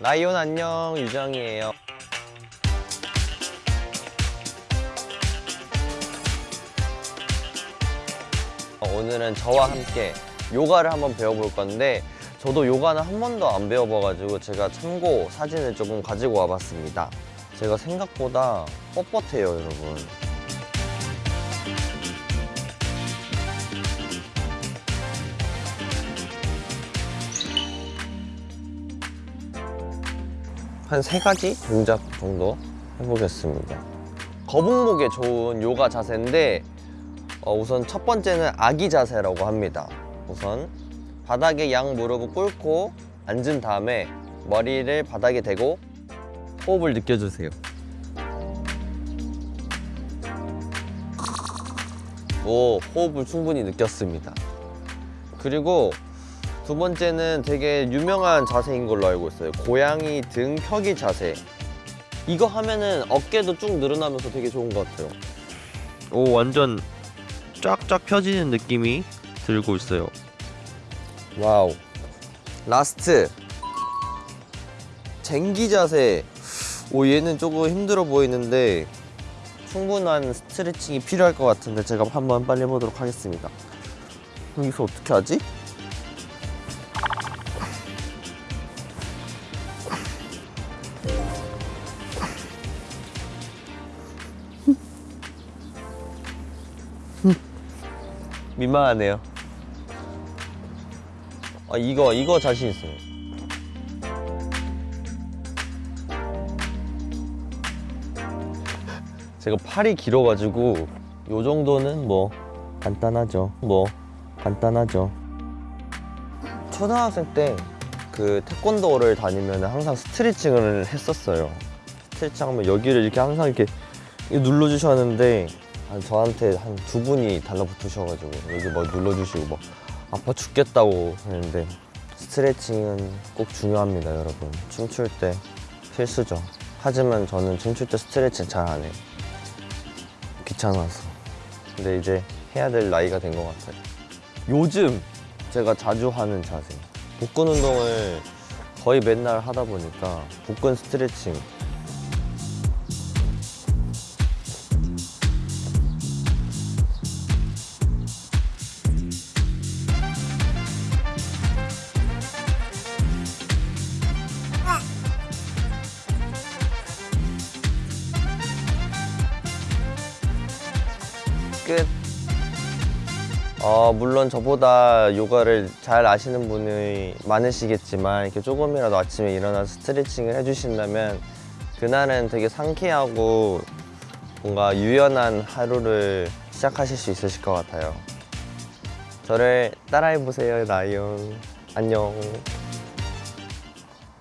라이온 안녕 유정이에요. 어, 오늘은 저와 함께 요가를 한번 배워볼 건데 저도 요가는 한 번도 안 배워봐가지고 제가 참고 사진을 조금 가지고 와봤습니다. 제가 생각보다 뻣뻣해요 여러분 한 세 가지 동작 정도 해보겠습니다. 거북목에 좋은 요가 자세인데 어, 우선 첫 번째는 아기 자세라고 합니다. 우선 바닥에 양 무릎을 꿇고 앉은 다음에 머리를 바닥에 대고 호흡을 느껴주세요. 오, 호흡을 충분히 느꼈습니다. 그리고 두 번째는 되게 유명한 자세인 걸로 알고 있어요. 고양이 등 펴기 자세. 이거 하면은 어깨도 쭉 늘어나면서 되게 좋은 것 같아요. 오, 완전 쫙쫙 펴지는 느낌이 들고 있어요. Wow. Last. 쟁기 자세. 오, 얘는 조금 힘들어 보이는데 충분한 스트레칭이 필요할 것 같은데 제가 한번 빨리 해보도록 하겠습니다. 여기서 어떻게 하지? 민망하네요. 아 이거 이거 자신 있어요. 제가 팔이 길어가지고 요 정도는 뭐 간단하죠. 뭐 간단하죠. 초등학생 때 그 태권도를 다니면 항상 스트레칭을 했었어요. 스트레칭 하면 여기를 이렇게 항상 이렇게 눌러주셨는데 한 저한테 한 두 분이 달라붙으셔가지고 여기 뭐 눌러주시고 뭐 아파 죽겠다고 하는데 스트레칭은 꼭 중요합니다 여러분. 춤출 때 필수죠. 하지만 저는 춤출 때 스트레칭 잘 안 해요. 귀찮아서. 근데 이제 해야 될 나이가 된 것 같아요. 요즘 제가 자주 하는 자세. 복근 운동을 거의 맨날 하다 보니까 복근 스트레칭 끝. 어, 물론 저보다 요가를 잘 아시는 분이 많으시겠지만 이렇게 조금이라도 아침에 일어나서 스트레칭을 해주신다면 그날은 되게 상쾌하고 뭔가 유연한 하루를 시작하실 수 있으실 것 같아요. 저를 따라해보세요, 라이온. 안녕.